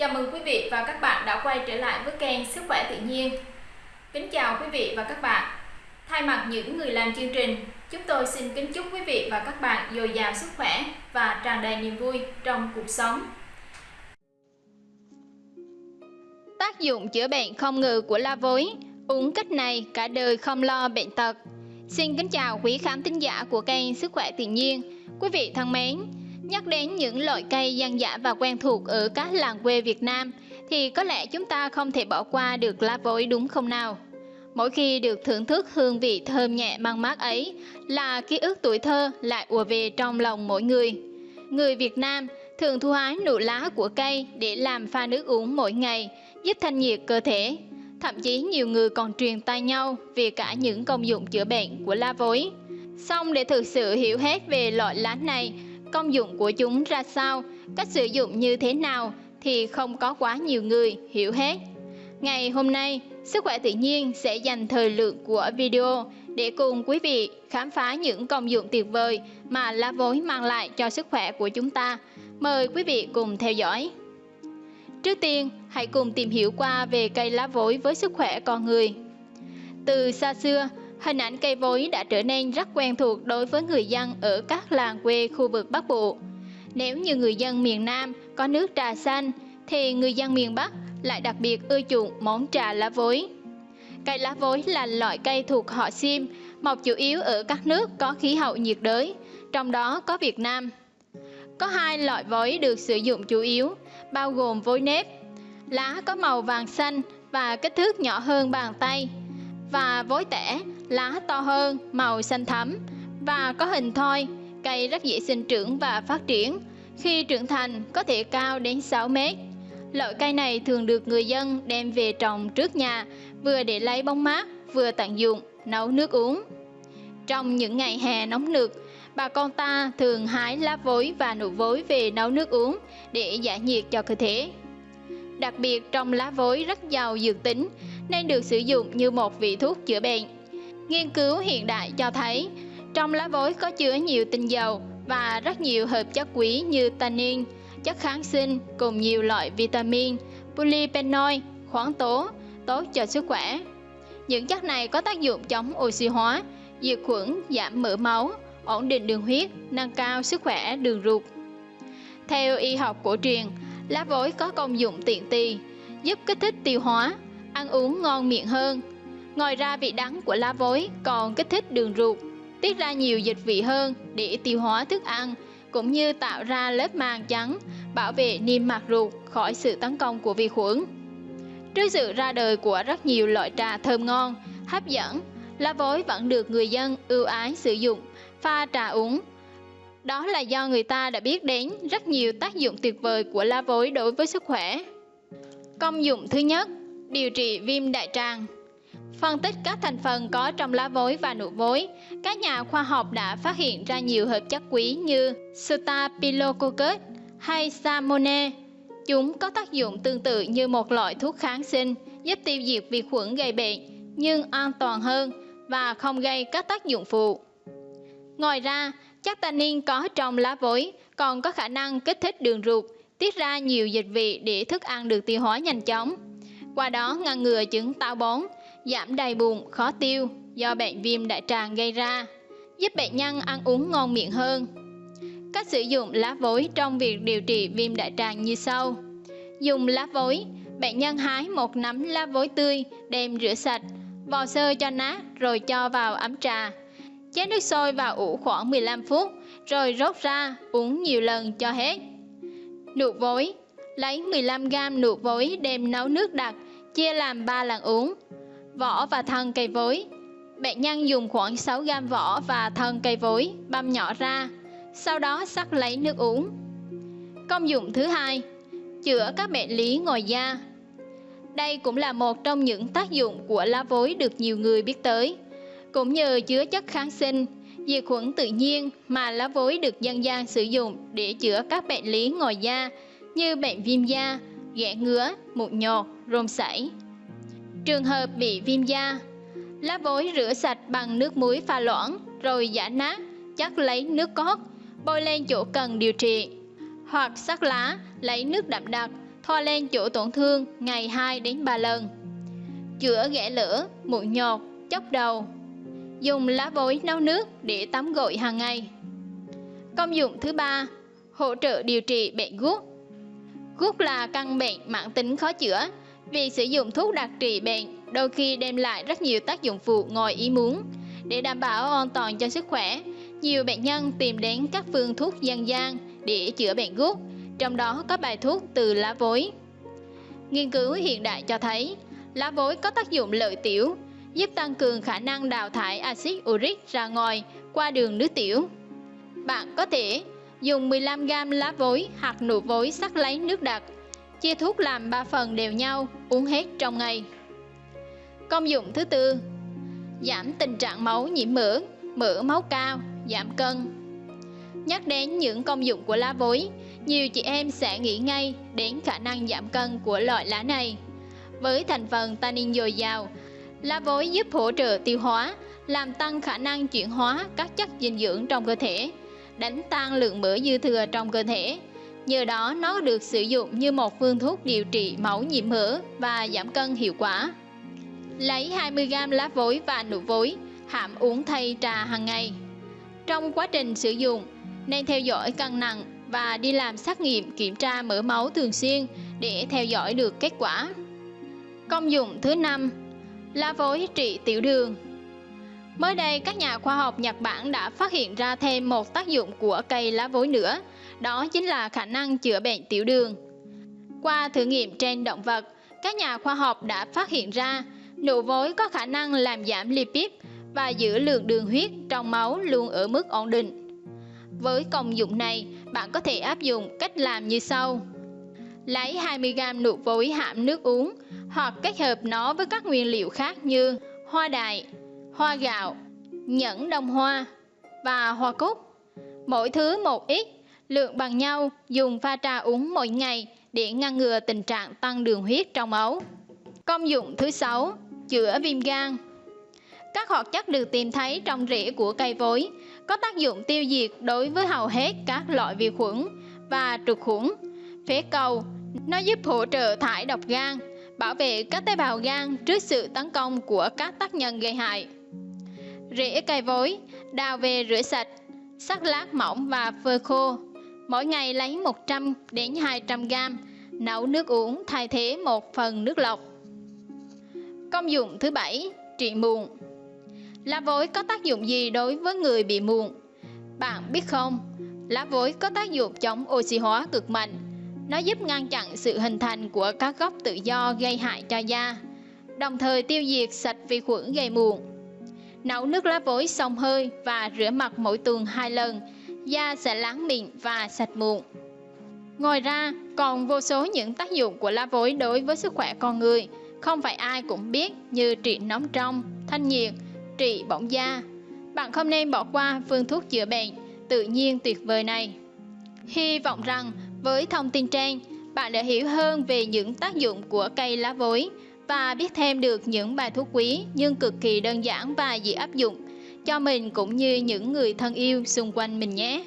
Chào mừng quý vị và các bạn đã quay trở lại với kênh Sức khỏe tự nhiên. Kính chào quý vị và các bạn. Thay mặt những người làm chương trình, chúng tôi xin kính chúc quý vị và các bạn dồi dào sức khỏe và tràn đầy niềm vui trong cuộc sống. Tác dụng chữa bệnh không ngừ của la vối, uống cách này cả đời không lo bệnh tật. Xin kính chào quý khán thính giả của kênh Sức khỏe tự nhiên. Quý vị thân mến, Nhắc đến những loại cây dân dã và quen thuộc ở các làng quê Việt Nam thì có lẽ chúng ta không thể bỏ qua được lá vối đúng không nào? Mỗi khi được thưởng thức hương vị thơm nhẹ mang mát ấy là ký ức tuổi thơ lại ùa về trong lòng mỗi người. Người Việt Nam thường thu hái nụ lá của cây để làm pha nước uống mỗi ngày, giúp thanh nhiệt cơ thể. Thậm chí nhiều người còn truyền tay nhau về cả những công dụng chữa bệnh của lá vối. Xong để thực sự hiểu hết về loại lá này, công dụng của chúng ra sao, cách sử dụng như thế nào thì không có quá nhiều người hiểu hết. Ngày hôm nay, Sức khỏe tự nhiên sẽ dành thời lượng của video để cùng quý vị khám phá những công dụng tuyệt vời mà lá vối mang lại cho sức khỏe của chúng ta. Mời quý vị cùng theo dõi. Trước tiên, hãy cùng tìm hiểu qua về cây lá vối với sức khỏe con người. Từ xa xưa, hình ảnh cây vối đã trở nên rất quen thuộc đối với người dân ở các làng quê khu vực Bắc Bộ. Nếu như người dân miền Nam có nước trà xanh, thì người dân miền Bắc lại đặc biệt ưa chuộng món trà lá vối. Cây lá vối là loại cây thuộc họ sim, mọc chủ yếu ở các nước có khí hậu nhiệt đới, trong đó có Việt Nam. Có hai loại vối được sử dụng chủ yếu, bao gồm vối nếp. Lá có màu vàng xanh và kích thước nhỏ hơn bàn tay, và vối tẻ, lá to hơn, màu xanh thẫm và có hình thoi, cây rất dễ sinh trưởng và phát triển. Khi trưởng thành có thể cao đến 6 mét. Loại cây này thường được người dân đem về trồng trước nhà, vừa để lấy bóng mát, vừa tận dụng, nấu nước uống. Trong những ngày hè nóng nực, bà con ta thường hái lá vối và nụ vối về nấu nước uống để giải nhiệt cho cơ thể. Đặc biệt trong lá vối rất giàu dược tính nên được sử dụng như một vị thuốc chữa bệnh. Nghiên cứu hiện đại cho thấy trong lá vối có chứa nhiều tinh dầu và rất nhiều hợp chất quý như tannin, chất kháng sinh cùng nhiều loại vitamin, polyphenol, khoáng tố, tốt cho sức khỏe. Những chất này có tác dụng chống oxy hóa, diệt khuẩn, giảm mỡ máu, ổn định đường huyết, nâng cao sức khỏe đường ruột. Theo y học cổ truyền, lá vối có công dụng tiện tì, giúp kích thích tiêu hóa, ăn uống ngon miệng hơn. Ngoài ra vị đắng của lá vối còn kích thích đường ruột, tiết ra nhiều dịch vị hơn để tiêu hóa thức ăn, cũng như tạo ra lớp màng trắng bảo vệ niêm mạc ruột khỏi sự tấn công của vi khuẩn. Trước sự ra đời của rất nhiều loại trà thơm ngon, hấp dẫn, lá vối vẫn được người dân ưu ái sử dụng, pha trà uống. Đó là do người ta đã biết đến rất nhiều tác dụng tuyệt vời của lá vối đối với sức khỏe. Công dụng thứ nhất, điều trị viêm đại tràng. Phân tích các thành phần có trong lá vối và nụ vối, các nhà khoa học đã phát hiện ra nhiều hợp chất quý như Staphylococcus hay Salmonella. Chúng có tác dụng tương tự như một loại thuốc kháng sinh giúp tiêu diệt vi khuẩn gây bệnh nhưng an toàn hơn và không gây các tác dụng phụ. Ngoài ra, chất tannin có trong lá vối còn có khả năng kích thích đường ruột, tiết ra nhiều dịch vị để thức ăn được tiêu hóa nhanh chóng qua đó ngăn ngừa chứng táo bón, giảm đầy bụng, khó tiêu do bệnh viêm đại tràng gây ra, giúp bệnh nhân ăn uống ngon miệng hơn. Cách sử dụng lá vối trong việc điều trị viêm đại tràng như sau. Dùng lá vối, bệnh nhân hái một nắm lá vối tươi, đem rửa sạch, vò sơ cho nát rồi cho vào ấm trà. chén nước sôi vào ủ khoảng 15 phút, rồi rốt ra, uống nhiều lần cho hết. Nụ vối Lấy 15g nụ vối đem nấu nước đặc, chia làm 3 lần uống. Vỏ và thân cây vối Bệnh nhân dùng khoảng 6 gam vỏ và thân cây vối, băm nhỏ ra, sau đó sắc lấy nước uống. Công dụng thứ hai, chữa các bệnh lý ngoài da. Đây cũng là một trong những tác dụng của lá vối được nhiều người biết tới. Cũng nhờ chứa chất kháng sinh, diệt khuẩn tự nhiên mà lá vối được dân gian sử dụng để chữa các bệnh lý ngoài da như bệnh viêm da, ghẻ ngứa, mụn nhọt, rôm sảy. Trường hợp bị viêm da, lá vối rửa sạch bằng nước muối pha loãng rồi giả nát, chắc lấy nước cốt, bôi lên chỗ cần điều trị. Hoặc sắc lá, lấy nước đậm đặc, thoa lên chỗ tổn thương ngày 2 đến 3 lần. Chữa ghẻ lửa, mụn nhọt, chốc đầu. Dùng lá vối nấu nước để tắm gội hàng ngày. Công dụng thứ ba, hỗ trợ điều trị bệnh gút. Gút là căn bệnh mãn tính khó chữa. Việc sử dụng thuốc đặc trị bệnh đôi khi đem lại rất nhiều tác dụng phụ ngoài ý muốn. Để đảm bảo an toàn cho sức khỏe, nhiều bệnh nhân tìm đến các phương thuốc dân gian để chữa bệnh gút, trong đó có bài thuốc từ lá vối. Nghiên cứu hiện đại cho thấy, lá vối có tác dụng lợi tiểu, giúp tăng cường khả năng đào thải axit uric ra ngoài qua đường nước tiểu. Bạn có thể dùng 15g lá vối hoặc nụ vối sắc lấy nước đặc, chia thuốc làm 3 phần đều nhau, uống hết trong ngày. Công dụng thứ tư, giảm tình trạng máu nhiễm mỡ, mỡ máu cao, giảm cân. Nhắc đến những công dụng của lá vối, nhiều chị em sẽ nghĩ ngay đến khả năng giảm cân của loại lá này. Với thành phần tannin dồi dào, lá vối giúp hỗ trợ tiêu hóa, làm tăng khả năng chuyển hóa các chất dinh dưỡng trong cơ thể, đánh tan lượng mỡ dư thừa trong cơ thể. Nhờ đó nó được sử dụng như một phương thuốc điều trị máu nhiễm mỡ và giảm cân hiệu quả. Lấy 20g lá vối và nụ vối, hãm uống thay trà hàng ngày. Trong quá trình sử dụng, nên theo dõi cân nặng và đi làm xét nghiệm kiểm tra mỡ máu thường xuyên để theo dõi được kết quả. Công dụng thứ năm, lá vối trị tiểu đường. Mới đây, các nhà khoa học Nhật Bản đã phát hiện ra thêm một tác dụng của cây lá vối nữa, đó chính là khả năng chữa bệnh tiểu đường. Qua thử nghiệm trên động vật, các nhà khoa học đã phát hiện ra nụ vối có khả năng làm giảm lipid và giữ lượng đường huyết trong máu luôn ở mức ổn định. Với công dụng này, bạn có thể áp dụng cách làm như sau. Lấy 20g nụ vối hãm nước uống hoặc kết hợp nó với các nguyên liệu khác như hoa đài, hoa gạo, nhẫn đông hoa và hoa cúc. Mỗi thứ một ít, lượng bằng nhau, dùng pha trà uống mỗi ngày để ngăn ngừa tình trạng tăng đường huyết trong máu. Công dụng thứ sáu, chữa viêm gan. Các hoạt chất được tìm thấy trong rễ của cây vối có tác dụng tiêu diệt đối với hầu hết các loại vi khuẩn và trục khuẩn. Phế cầu, nó giúp hỗ trợ thải độc gan, bảo vệ các tế bào gan trước sự tấn công của các tác nhân gây hại. Rễ cây vối, đào về rửa sạch, sắc lát mỏng và phơi khô. Mỗi ngày lấy 100 đến 200 g, nấu nước uống thay thế một phần nước lọc. Công dụng thứ bảy, trị mụn. Lá vối có tác dụng gì đối với người bị mụn? Bạn biết không? Lá vối có tác dụng chống oxy hóa cực mạnh. Nó giúp ngăn chặn sự hình thành của các gốc tự do gây hại cho da, đồng thời tiêu diệt sạch vi khuẩn gây mụn. Nấu nước lá vối xông hơi và rửa mặt mỗi tuần hai lần, da sẽ láng mịn và sạch mụn. Ngoài ra, còn vô số những tác dụng của lá vối đối với sức khỏe con người, không phải ai cũng biết như trị nóng trong, thanh nhiệt, trị bỏng da. Bạn không nên bỏ qua phương thuốc chữa bệnh tự nhiên tuyệt vời này. Hy vọng rằng với thông tin trên, bạn đã hiểu hơn về những tác dụng của cây lá vối và biết thêm được những bài thuốc quý nhưng cực kỳ đơn giản và dễ áp dụng cho mình cũng như những người thân yêu xung quanh mình nhé.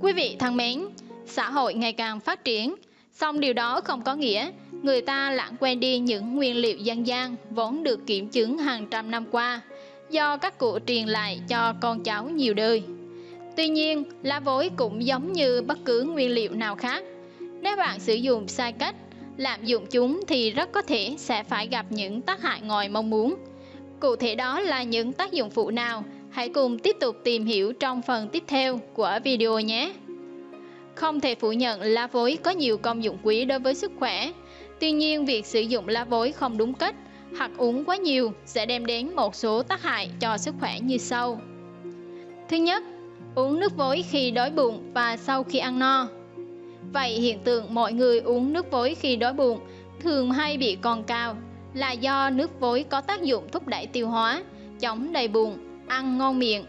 Quý vị thân mến, xã hội ngày càng phát triển, song điều đó không có nghĩa người ta lãng quên đi những nguyên liệu dân gian vốn được kiểm chứng hàng trăm năm qua do các cụ truyền lại cho con cháu nhiều đời. Tuy nhiên, lá vối cũng giống như bất cứ nguyên liệu nào khác. Nếu bạn sử dụng sai cách, lạm dụng chúng thì rất có thể sẽ phải gặp những tác hại ngoài mong muốn. Cụ thể đó là những tác dụng phụ nào? Hãy cùng tiếp tục tìm hiểu trong phần tiếp theo của video nhé. Không thể phủ nhận lá vối có nhiều công dụng quý đối với sức khỏe. Tuy nhiên, việc sử dụng lá vối không đúng cách hoặc uống quá nhiều sẽ đem đến một số tác hại cho sức khỏe như sau. Thứ nhất, uống nước vối khi đói bụng và sau khi ăn no. Vậy hiện tượng mọi người uống nước vối khi đói bụng thường hay bị còn cao là do nước vối có tác dụng thúc đẩy tiêu hóa, chống đầy bụng, ăn ngon miệng.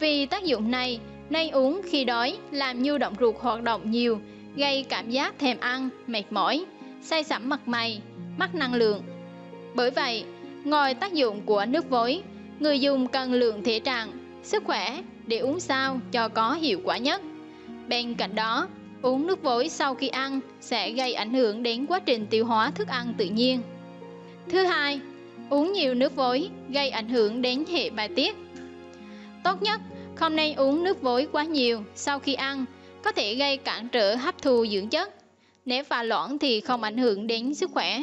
Vì tác dụng này nên uống khi đói làm nhu động ruột hoạt động nhiều, gây cảm giác thèm ăn, mệt mỏi, say sẩm mặt mày, mất năng lượng. Bởi vậy, ngoài tác dụng của nước vối, người dùng cần lượng thể trạng, sức khỏe để uống sao cho có hiệu quả nhất. Bên cạnh đó, Uống nước vối sau khi ăn sẽ gây ảnh hưởng đến quá trình tiêu hóa thức ăn tự nhiên. Thứ hai, uống nhiều nước vối gây ảnh hưởng đến hệ bài tiết. Tốt nhất, không nên uống nước vối quá nhiều sau khi ăn, có thể gây cản trở hấp thu dưỡng chất. Nếu pha loãng thì không ảnh hưởng đến sức khỏe.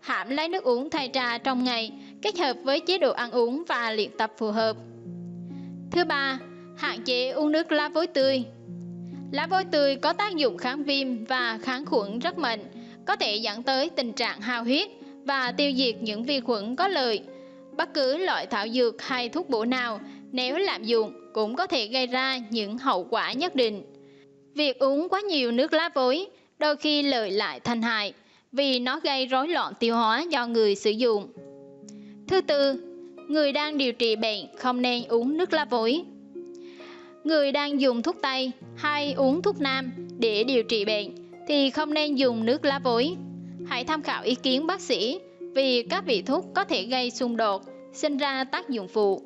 Hãm lấy nước uống thay trà trong ngày, kết hợp với chế độ ăn uống và luyện tập phù hợp. Thứ ba, hạn chế uống nước lá vối tươi. Lá vối tươi có tác dụng kháng viêm và kháng khuẩn rất mạnh, có thể dẫn tới tình trạng hao huyết và tiêu diệt những vi khuẩn có lợi. Bất cứ loại thảo dược hay thuốc bổ nào nếu lạm dụng cũng có thể gây ra những hậu quả nhất định. Việc uống quá nhiều nước lá vối đôi khi lợi lại thành hại vì nó gây rối loạn tiêu hóa do người sử dụng. Thứ tư, người đang điều trị bệnh không nên uống nước lá vối. Người đang dùng thuốc Tây hay uống thuốc Nam để điều trị bệnh thì không nên dùng nước lá vối. Hãy tham khảo ý kiến bác sĩ vì các vị thuốc có thể gây xung đột, sinh ra tác dụng phụ.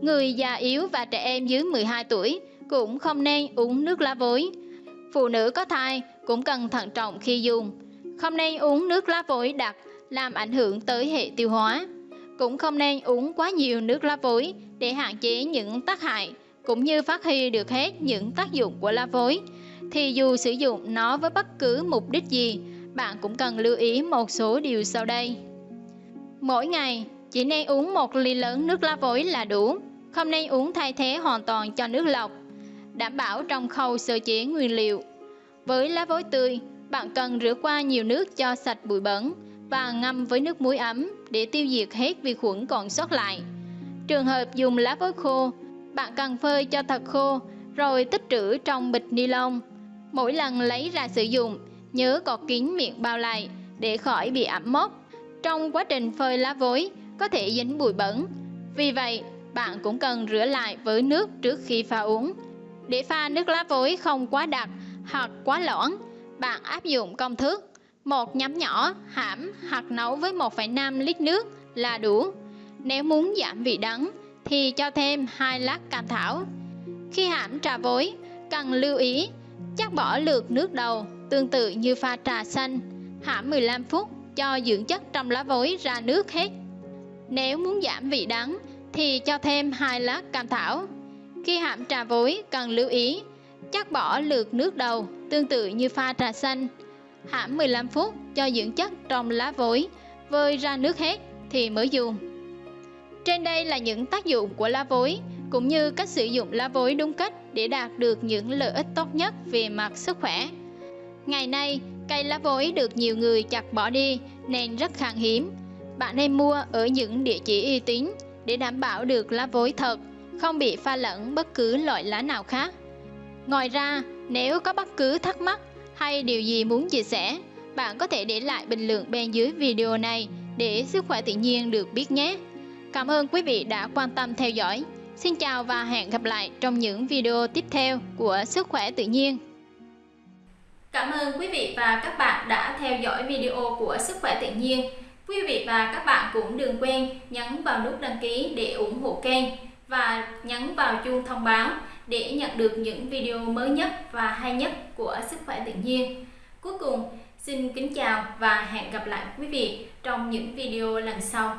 Người già yếu và trẻ em dưới 12 tuổi cũng không nên uống nước lá vối. Phụ nữ có thai cũng cần thận trọng khi dùng. Không nên uống nước lá vối đặc làm ảnh hưởng tới hệ tiêu hóa. Cũng không nên uống quá nhiều nước lá vối để hạn chế những tác hại cũng như phát huy được hết những tác dụng của lá vối. Thì dù sử dụng nó với bất cứ mục đích gì, bạn cũng cần lưu ý một số điều sau đây. Mỗi ngày, chỉ nên uống một ly lớn nước lá vối là đủ, không nên uống thay thế hoàn toàn cho nước lọc, đảm bảo trong khâu sơ chế nguyên liệu. Với lá vối tươi, bạn cần rửa qua nhiều nước cho sạch bụi bẩn và ngâm với nước muối ấm để tiêu diệt hết vi khuẩn còn sót lại. Trường hợp dùng lá vối khô, bạn cần phơi cho thật khô rồi tích trữ trong bịch ni lông. Mỗi lần lấy ra sử dụng, nhớ cọt kín miệng bao lại để khỏi bị ẩm mốc. Trong quá trình phơi lá vối có thể dính bụi bẩn. Vì vậy, bạn cũng cần rửa lại với nước trước khi pha uống. Để pha nước lá vối không quá đặc hoặc quá loãng, bạn áp dụng công thức một nhắm nhỏ hãm hoặc nấu với 1,5 lít nước là đủ. Nếu muốn giảm vị đắng thì cho thêm hai lát cam thảo. Khi hãm trà vối, cần lưu ý chắc bỏ lượt nước đầu tương tự như pha trà xanh, hãm 15 phút cho dưỡng chất trong lá vối ra nước hết. Nếu muốn giảm vị đắng thì cho thêm 2 lát cam thảo. Khi hãm trà vối cần lưu ý chắc bỏ lượt nước đầu tương tự như pha trà xanh, hãm 15 phút cho dưỡng chất trong lá vối, vơi ra nước hết thì mới dùng. Trên đây là những tác dụng của lá vối cũng như cách sử dụng lá vối đúng cách để đạt được những lợi ích tốt nhất về mặt sức khỏe. Ngày nay, cây lá vối được nhiều người chặt bỏ đi nên rất khan hiếm. Bạn nên mua ở những địa chỉ uy tín để đảm bảo được lá vối thật, không bị pha lẫn bất cứ loại lá nào khác. Ngoài ra, nếu có bất cứ thắc mắc hay điều gì muốn chia sẻ, bạn có thể để lại bình luận bên dưới video này để sức khỏe tự nhiên được biết nhé. Cảm ơn quý vị đã quan tâm theo dõi. Xin chào và hẹn gặp lại trong những video tiếp theo của Sức khỏe tự nhiên. Cảm ơn quý vị và các bạn đã theo dõi video của Sức khỏe tự nhiên. Quý vị và các bạn cũng đừng quên nhấn vào nút đăng ký để ủng hộ kênh và nhấn vào chuông thông báo để nhận được những video mới nhất và hay nhất của Sức khỏe tự nhiên. Cuối cùng, xin kính chào và hẹn gặp lại quý vị trong những video lần sau.